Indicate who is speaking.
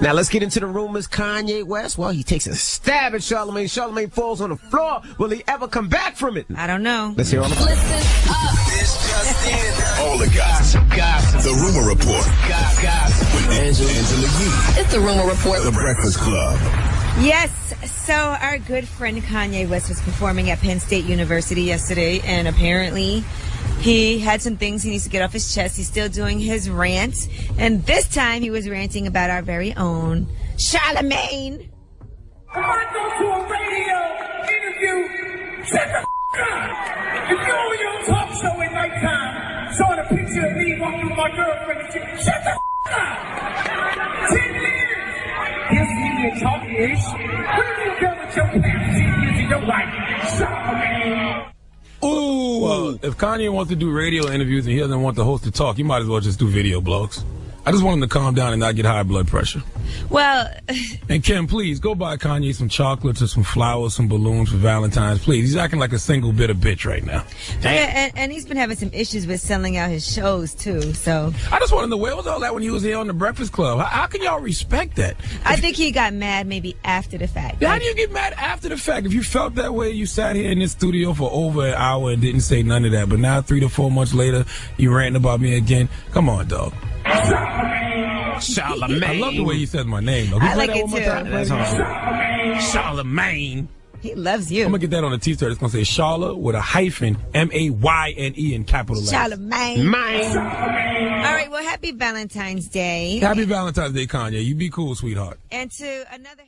Speaker 1: Now let's get into the rumors. Kanye West, well, he takes a stab at Charlemagne. Charlemagne falls on the floor. Will he ever come back from it?
Speaker 2: I don't know.
Speaker 1: Let's hear all about it.
Speaker 3: All the gossip, gossip. The rumor report. Gossip with Angela, Angela Yee.
Speaker 4: It's the rumor report.
Speaker 3: The Breakfast Club.
Speaker 2: Yes. So our good friend Kanye West was performing at Penn State University yesterday, and apparently he had some things he needs to get off his chest. He's still doing his rant, and this time he was ranting about our very own Charlemagne.
Speaker 5: If I go to a radio interview, shut the f- up. If you're on your talk show at nighttime, showing a picture of me walking with my girlfriend shut the f- up. Ten years. Yes, media talk-ish. What have you done with your past ten years of your life? Charlemagne.
Speaker 6: If Kanye wants to do radio interviews and he doesn't want the host to talk, he might as well just do video blogs. I just want him to calm down and not get high blood pressure.
Speaker 2: Well,
Speaker 6: And Kim, please go buy Kanye some chocolates or some flowers, some balloons for Valentine's. Please, he's acting like a single bit of bitch right now.
Speaker 2: yeah, and, and he's been having some issues with selling out his shows too. So
Speaker 6: I just want to know where was all that when he was here on the Breakfast Club? How, how can y'all respect that?
Speaker 2: I think he got mad maybe after the fact.
Speaker 6: How do you get mad after the fact? If you felt that way, you sat here in this studio for over an hour and didn't say none of that. But now, three to four months later, you ranting about me again. Come on, dog.
Speaker 1: Charlemagne.
Speaker 6: I love the way you said my name. Though.
Speaker 2: I like it too.
Speaker 6: time?
Speaker 1: That's hard.
Speaker 6: Charlemagne.
Speaker 2: He loves you.
Speaker 6: I'm gonna get that on a t-shirt. It's gonna say Charla with a hyphen, M A Y N E in capital letters.
Speaker 2: Charlemagne.
Speaker 1: Mine.
Speaker 2: All right. Well, happy Valentine's Day.
Speaker 6: Happy Valentine's Day, Kanye. You be cool, sweetheart.
Speaker 2: And to another.